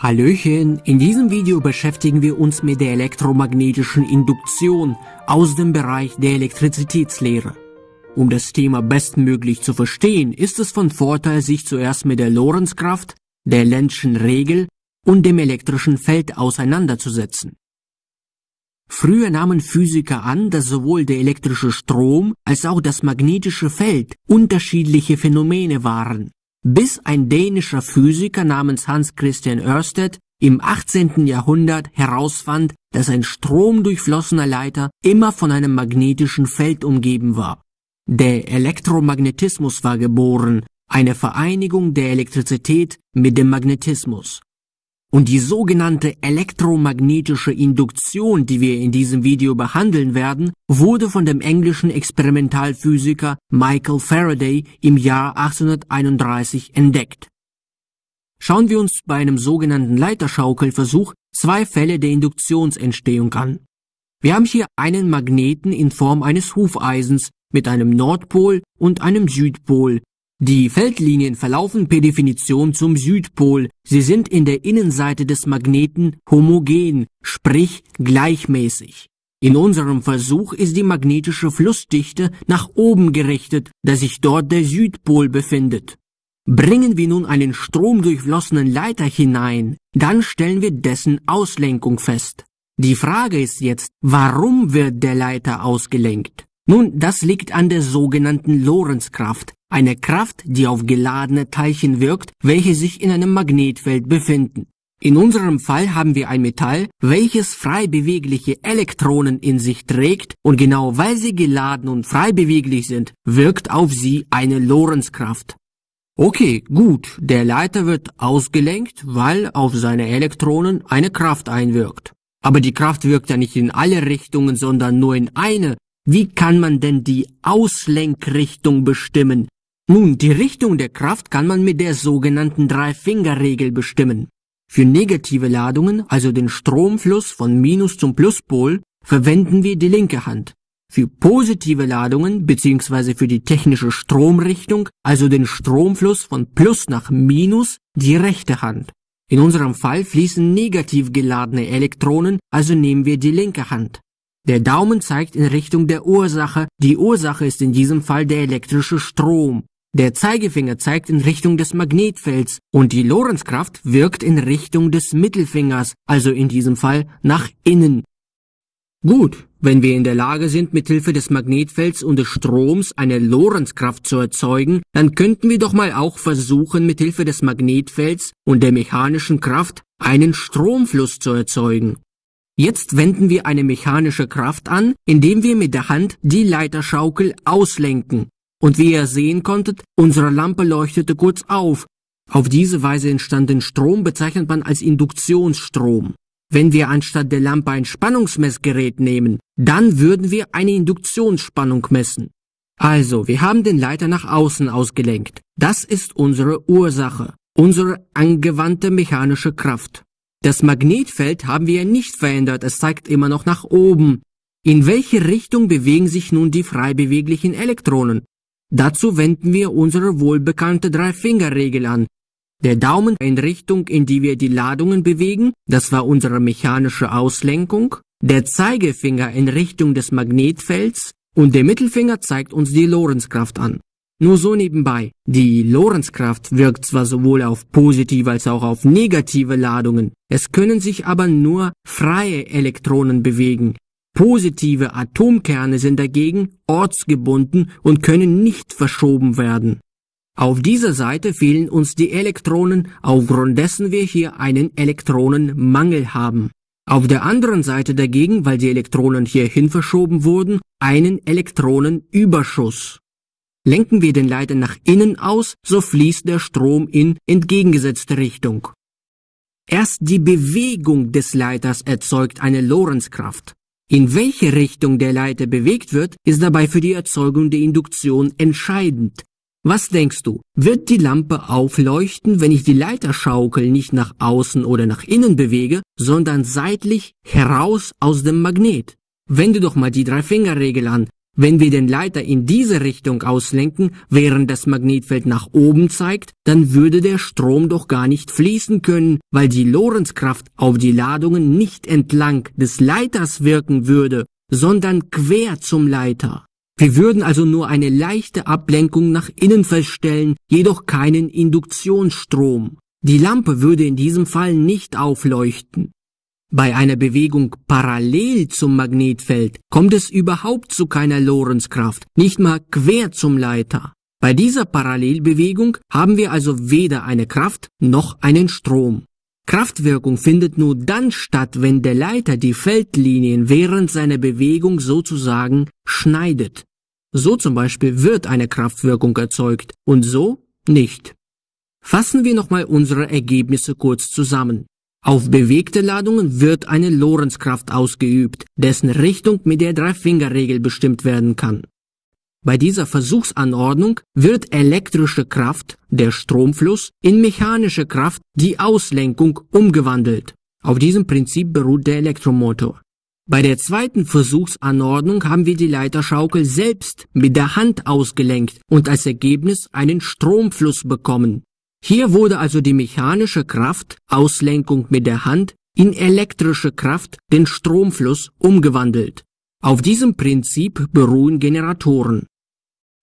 Hallöchen, in diesem Video beschäftigen wir uns mit der elektromagnetischen Induktion aus dem Bereich der Elektrizitätslehre. Um das Thema bestmöglich zu verstehen, ist es von Vorteil, sich zuerst mit der Lorentzkraft, der Lenzschen Regel und dem elektrischen Feld auseinanderzusetzen. Früher nahmen Physiker an, dass sowohl der elektrische Strom als auch das magnetische Feld unterschiedliche Phänomene waren bis ein dänischer Physiker namens Hans Christian Ørsted im 18. Jahrhundert herausfand, dass ein stromdurchflossener Leiter immer von einem magnetischen Feld umgeben war. Der Elektromagnetismus war geboren, eine Vereinigung der Elektrizität mit dem Magnetismus. Und die sogenannte elektromagnetische Induktion, die wir in diesem Video behandeln werden, wurde von dem englischen Experimentalphysiker Michael Faraday im Jahr 1831 entdeckt. Schauen wir uns bei einem sogenannten Leiterschaukelversuch zwei Fälle der Induktionsentstehung an. Wir haben hier einen Magneten in Form eines Hufeisens mit einem Nordpol und einem Südpol, die Feldlinien verlaufen per Definition zum Südpol. Sie sind in der Innenseite des Magneten homogen, sprich gleichmäßig. In unserem Versuch ist die magnetische Flussdichte nach oben gerichtet, da sich dort der Südpol befindet. Bringen wir nun einen stromdurchflossenen Leiter hinein, dann stellen wir dessen Auslenkung fest. Die Frage ist jetzt, warum wird der Leiter ausgelenkt? Nun, das liegt an der sogenannten Lorentzkraft, eine Kraft, die auf geladene Teilchen wirkt, welche sich in einem Magnetfeld befinden. In unserem Fall haben wir ein Metall, welches frei bewegliche Elektronen in sich trägt und genau weil sie geladen und frei beweglich sind, wirkt auf sie eine Lorentzkraft. Okay, gut, der Leiter wird ausgelenkt, weil auf seine Elektronen eine Kraft einwirkt. Aber die Kraft wirkt ja nicht in alle Richtungen, sondern nur in eine. Wie kann man denn die Auslenkrichtung bestimmen? Nun, die Richtung der Kraft kann man mit der sogenannten Drei-Finger-Regel bestimmen. Für negative Ladungen, also den Stromfluss von Minus zum Pluspol, verwenden wir die linke Hand. Für positive Ladungen bzw. für die technische Stromrichtung, also den Stromfluss von Plus nach Minus, die rechte Hand. In unserem Fall fließen negativ geladene Elektronen, also nehmen wir die linke Hand. Der Daumen zeigt in Richtung der Ursache, die Ursache ist in diesem Fall der elektrische Strom. Der Zeigefinger zeigt in Richtung des Magnetfelds und die Lorentzkraft wirkt in Richtung des Mittelfingers, also in diesem Fall nach innen. Gut, wenn wir in der Lage sind, mithilfe des Magnetfelds und des Stroms eine Lorentzkraft zu erzeugen, dann könnten wir doch mal auch versuchen, mithilfe des Magnetfelds und der mechanischen Kraft einen Stromfluss zu erzeugen. Jetzt wenden wir eine mechanische Kraft an, indem wir mit der Hand die Leiterschaukel auslenken. Und wie ihr sehen konntet, unsere Lampe leuchtete kurz auf. Auf diese Weise entstanden Strom bezeichnet man als Induktionsstrom. Wenn wir anstatt der Lampe ein Spannungsmessgerät nehmen, dann würden wir eine Induktionsspannung messen. Also, wir haben den Leiter nach außen ausgelenkt. Das ist unsere Ursache, unsere angewandte mechanische Kraft. Das Magnetfeld haben wir nicht verändert, es zeigt immer noch nach oben. In welche Richtung bewegen sich nun die frei beweglichen Elektronen? Dazu wenden wir unsere wohlbekannte Drei-Finger-Regel an. Der Daumen in Richtung, in die wir die Ladungen bewegen, das war unsere mechanische Auslenkung, der Zeigefinger in Richtung des Magnetfelds und der Mittelfinger zeigt uns die Lorentzkraft an. Nur so nebenbei, die Lorentzkraft wirkt zwar sowohl auf positive als auch auf negative Ladungen, es können sich aber nur freie Elektronen bewegen, Positive Atomkerne sind dagegen ortsgebunden und können nicht verschoben werden. Auf dieser Seite fehlen uns die Elektronen, aufgrund dessen wir hier einen Elektronenmangel haben. Auf der anderen Seite dagegen, weil die Elektronen hierhin verschoben wurden, einen Elektronenüberschuss. Lenken wir den Leiter nach innen aus, so fließt der Strom in entgegengesetzte Richtung. Erst die Bewegung des Leiters erzeugt eine Lorentzkraft. In welche Richtung der Leiter bewegt wird, ist dabei für die Erzeugung der Induktion entscheidend. Was denkst du, wird die Lampe aufleuchten, wenn ich die Leiterschaukel nicht nach außen oder nach innen bewege, sondern seitlich heraus aus dem Magnet? Wende doch mal die Drei-Finger-Regel an. Wenn wir den Leiter in diese Richtung auslenken, während das Magnetfeld nach oben zeigt, dann würde der Strom doch gar nicht fließen können, weil die Lorentzkraft auf die Ladungen nicht entlang des Leiters wirken würde, sondern quer zum Leiter. Wir würden also nur eine leichte Ablenkung nach innen feststellen, jedoch keinen Induktionsstrom. Die Lampe würde in diesem Fall nicht aufleuchten. Bei einer Bewegung parallel zum Magnetfeld kommt es überhaupt zu keiner Lorentzkraft, nicht mal quer zum Leiter. Bei dieser Parallelbewegung haben wir also weder eine Kraft noch einen Strom. Kraftwirkung findet nur dann statt, wenn der Leiter die Feldlinien während seiner Bewegung sozusagen schneidet. So zum Beispiel wird eine Kraftwirkung erzeugt und so nicht. Fassen wir nochmal unsere Ergebnisse kurz zusammen. Auf bewegte Ladungen wird eine Lorentzkraft ausgeübt, dessen Richtung mit der Drei-Finger-Regel bestimmt werden kann. Bei dieser Versuchsanordnung wird elektrische Kraft, der Stromfluss, in mechanische Kraft, die Auslenkung, umgewandelt. Auf diesem Prinzip beruht der Elektromotor. Bei der zweiten Versuchsanordnung haben wir die Leiterschaukel selbst mit der Hand ausgelenkt und als Ergebnis einen Stromfluss bekommen. Hier wurde also die mechanische Kraft, Auslenkung mit der Hand, in elektrische Kraft, den Stromfluss, umgewandelt. Auf diesem Prinzip beruhen Generatoren.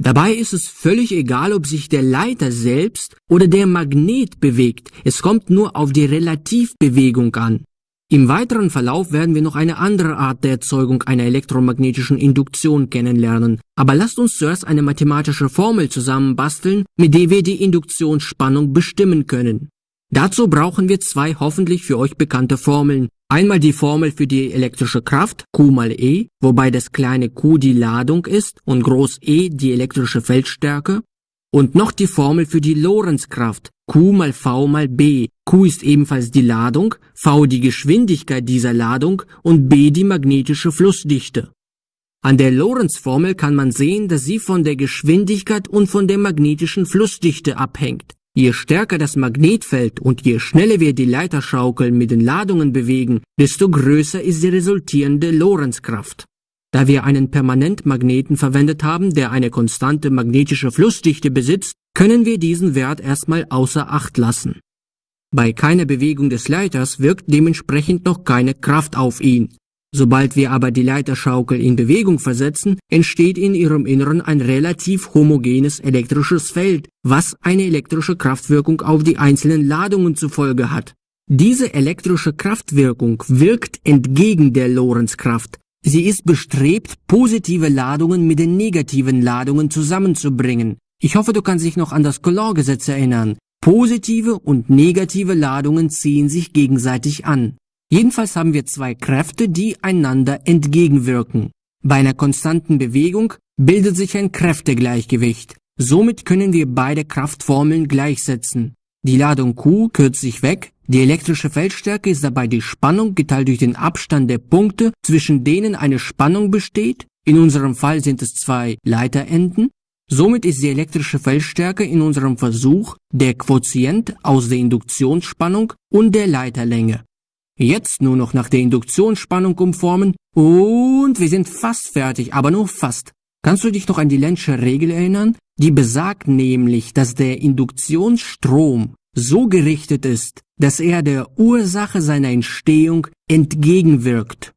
Dabei ist es völlig egal, ob sich der Leiter selbst oder der Magnet bewegt, es kommt nur auf die Relativbewegung an. Im weiteren Verlauf werden wir noch eine andere Art der Erzeugung einer elektromagnetischen Induktion kennenlernen. Aber lasst uns zuerst eine mathematische Formel zusammenbasteln, mit der wir die Induktionsspannung bestimmen können. Dazu brauchen wir zwei hoffentlich für euch bekannte Formeln. Einmal die Formel für die elektrische Kraft, Q mal E, wobei das kleine q die Ladung ist und groß E die elektrische Feldstärke. Und noch die Formel für die Lorentzkraft, Q mal V mal B. Q ist ebenfalls die Ladung, V die Geschwindigkeit dieser Ladung und B die magnetische Flussdichte. An der Lorentz-Formel kann man sehen, dass sie von der Geschwindigkeit und von der magnetischen Flussdichte abhängt. Je stärker das Magnetfeld und je schneller wir die Leiterschaukel mit den Ladungen bewegen, desto größer ist die resultierende Lorentzkraft. Da wir einen Permanentmagneten verwendet haben, der eine konstante magnetische Flussdichte besitzt, können wir diesen Wert erstmal außer Acht lassen. Bei keiner Bewegung des Leiters wirkt dementsprechend noch keine Kraft auf ihn. Sobald wir aber die Leiterschaukel in Bewegung versetzen, entsteht in ihrem Inneren ein relativ homogenes elektrisches Feld, was eine elektrische Kraftwirkung auf die einzelnen Ladungen zufolge hat. Diese elektrische Kraftwirkung wirkt entgegen der Lorentzkraft, Sie ist bestrebt, positive Ladungen mit den negativen Ladungen zusammenzubringen. Ich hoffe, du kannst dich noch an das Coulomb-Gesetz erinnern. Positive und negative Ladungen ziehen sich gegenseitig an. Jedenfalls haben wir zwei Kräfte, die einander entgegenwirken. Bei einer konstanten Bewegung bildet sich ein Kräftegleichgewicht. Somit können wir beide Kraftformeln gleichsetzen. Die Ladung Q kürzt sich weg, die elektrische Feldstärke ist dabei die Spannung geteilt durch den Abstand der Punkte, zwischen denen eine Spannung besteht, in unserem Fall sind es zwei Leiterenden. Somit ist die elektrische Feldstärke in unserem Versuch der Quotient aus der Induktionsspannung und der Leiterlänge. Jetzt nur noch nach der Induktionsspannung umformen und wir sind fast fertig, aber nur fast. Kannst du dich noch an die Lenzsche Regel erinnern? Die besagt nämlich, dass der Induktionsstrom so gerichtet ist, dass er der Ursache seiner Entstehung entgegenwirkt.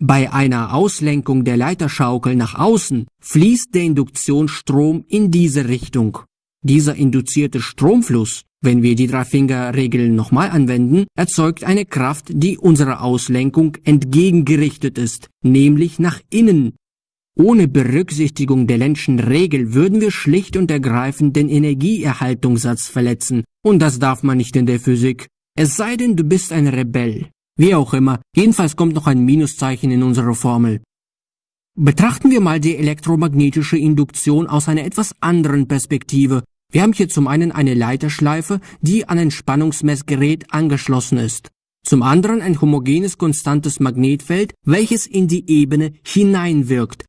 Bei einer Auslenkung der Leiterschaukel nach außen fließt der Induktionsstrom in diese Richtung. Dieser induzierte Stromfluss, wenn wir die Dreifinger-Regeln nochmal anwenden, erzeugt eine Kraft, die unserer Auslenkung entgegengerichtet ist, nämlich nach innen ohne Berücksichtigung der Lenschen Regel würden wir schlicht und ergreifend den Energieerhaltungssatz verletzen, und das darf man nicht in der Physik. Es sei denn, du bist ein Rebell. Wie auch immer, jedenfalls kommt noch ein Minuszeichen in unsere Formel. Betrachten wir mal die elektromagnetische Induktion aus einer etwas anderen Perspektive. Wir haben hier zum einen eine Leiterschleife, die an ein Spannungsmessgerät angeschlossen ist. Zum anderen ein homogenes konstantes Magnetfeld, welches in die Ebene hineinwirkt,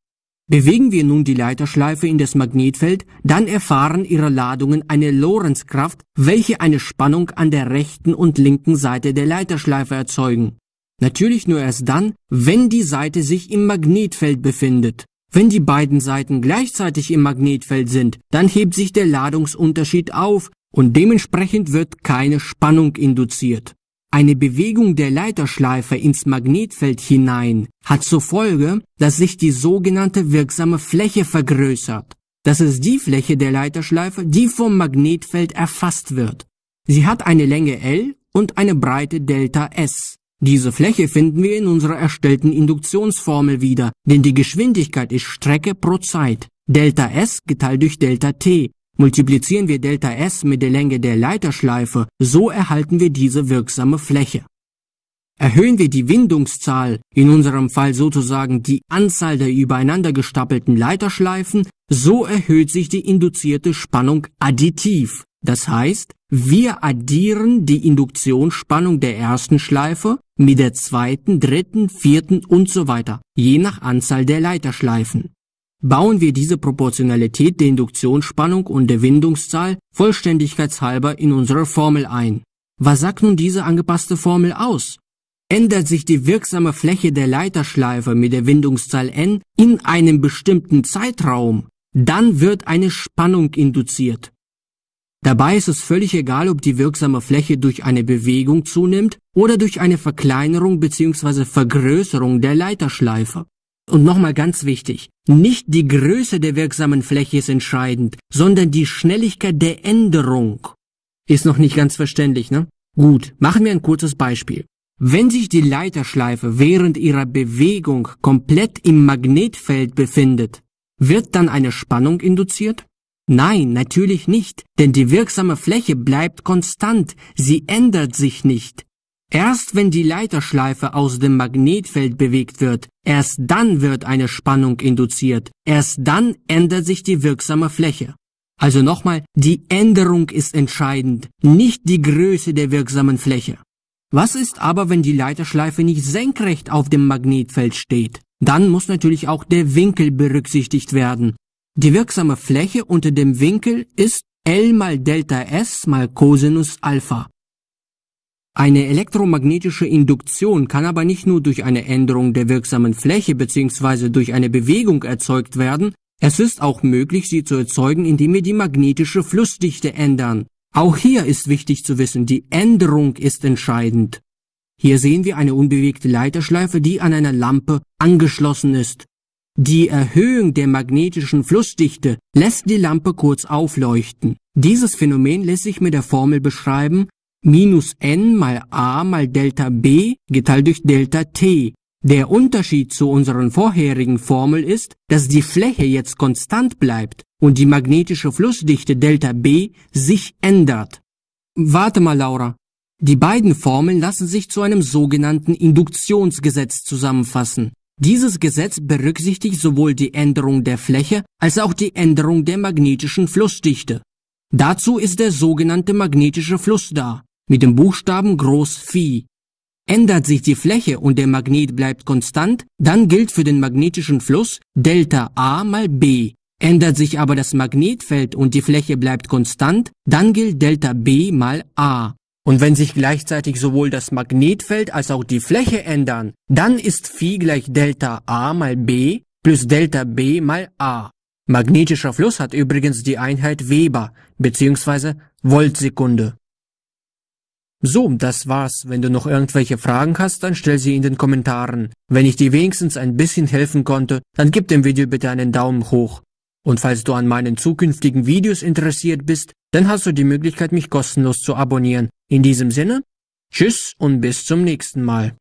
Bewegen wir nun die Leiterschleife in das Magnetfeld, dann erfahren ihre Ladungen eine Lorentzkraft, welche eine Spannung an der rechten und linken Seite der Leiterschleife erzeugen. Natürlich nur erst dann, wenn die Seite sich im Magnetfeld befindet. Wenn die beiden Seiten gleichzeitig im Magnetfeld sind, dann hebt sich der Ladungsunterschied auf und dementsprechend wird keine Spannung induziert. Eine Bewegung der Leiterschleife ins Magnetfeld hinein hat zur Folge, dass sich die sogenannte wirksame Fläche vergrößert. Das ist die Fläche der Leiterschleife, die vom Magnetfeld erfasst wird. Sie hat eine Länge L und eine Breite Delta S. Diese Fläche finden wir in unserer erstellten Induktionsformel wieder, denn die Geschwindigkeit ist Strecke pro Zeit. Delta S geteilt durch Delta T. Multiplizieren wir Delta S mit der Länge der Leiterschleife, so erhalten wir diese wirksame Fläche. Erhöhen wir die Windungszahl, in unserem Fall sozusagen die Anzahl der übereinander gestapelten Leiterschleifen, so erhöht sich die induzierte Spannung additiv. Das heißt, wir addieren die Induktionsspannung der ersten Schleife mit der zweiten, dritten, vierten und so weiter, je nach Anzahl der Leiterschleifen. Bauen wir diese Proportionalität der Induktionsspannung und der Windungszahl vollständigkeitshalber in unsere Formel ein. Was sagt nun diese angepasste Formel aus? Ändert sich die wirksame Fläche der Leiterschleife mit der Windungszahl n in einem bestimmten Zeitraum, dann wird eine Spannung induziert. Dabei ist es völlig egal, ob die wirksame Fläche durch eine Bewegung zunimmt oder durch eine Verkleinerung bzw. Vergrößerung der Leiterschleife. Und nochmal ganz wichtig, nicht die Größe der wirksamen Fläche ist entscheidend, sondern die Schnelligkeit der Änderung. Ist noch nicht ganz verständlich, ne? Gut, machen wir ein kurzes Beispiel. Wenn sich die Leiterschleife während ihrer Bewegung komplett im Magnetfeld befindet, wird dann eine Spannung induziert? Nein, natürlich nicht, denn die wirksame Fläche bleibt konstant, sie ändert sich nicht. Erst wenn die Leiterschleife aus dem Magnetfeld bewegt wird, erst dann wird eine Spannung induziert, erst dann ändert sich die wirksame Fläche. Also nochmal, die Änderung ist entscheidend, nicht die Größe der wirksamen Fläche. Was ist aber, wenn die Leiterschleife nicht senkrecht auf dem Magnetfeld steht? Dann muss natürlich auch der Winkel berücksichtigt werden. Die wirksame Fläche unter dem Winkel ist L mal Delta S mal Cosinus Alpha. Eine elektromagnetische Induktion kann aber nicht nur durch eine Änderung der wirksamen Fläche bzw. durch eine Bewegung erzeugt werden, es ist auch möglich, sie zu erzeugen, indem wir die magnetische Flussdichte ändern. Auch hier ist wichtig zu wissen, die Änderung ist entscheidend. Hier sehen wir eine unbewegte Leiterschleife, die an einer Lampe angeschlossen ist. Die Erhöhung der magnetischen Flussdichte lässt die Lampe kurz aufleuchten. Dieses Phänomen lässt sich mit der Formel beschreiben, minus n mal a mal Delta b geteilt durch Delta t. Der Unterschied zu unseren vorherigen Formel ist, dass die Fläche jetzt konstant bleibt und die magnetische Flussdichte Delta B sich ändert. Warte mal, Laura. Die beiden Formeln lassen sich zu einem sogenannten Induktionsgesetz zusammenfassen. Dieses Gesetz berücksichtigt sowohl die Änderung der Fläche als auch die Änderung der magnetischen Flussdichte. Dazu ist der sogenannte magnetische Fluss da, mit dem Buchstaben Groß Phi. Ändert sich die Fläche und der Magnet bleibt konstant, dann gilt für den magnetischen Fluss Delta A mal B. Ändert sich aber das Magnetfeld und die Fläche bleibt konstant, dann gilt Delta B mal A. Und wenn sich gleichzeitig sowohl das Magnetfeld als auch die Fläche ändern, dann ist Phi gleich Delta A mal B plus Delta B mal A. Magnetischer Fluss hat übrigens die Einheit Weber bzw. Voltsekunde. So, das war's. Wenn du noch irgendwelche Fragen hast, dann stell sie in den Kommentaren. Wenn ich dir wenigstens ein bisschen helfen konnte, dann gib dem Video bitte einen Daumen hoch. Und falls du an meinen zukünftigen Videos interessiert bist, dann hast du die Möglichkeit, mich kostenlos zu abonnieren. In diesem Sinne, tschüss und bis zum nächsten Mal.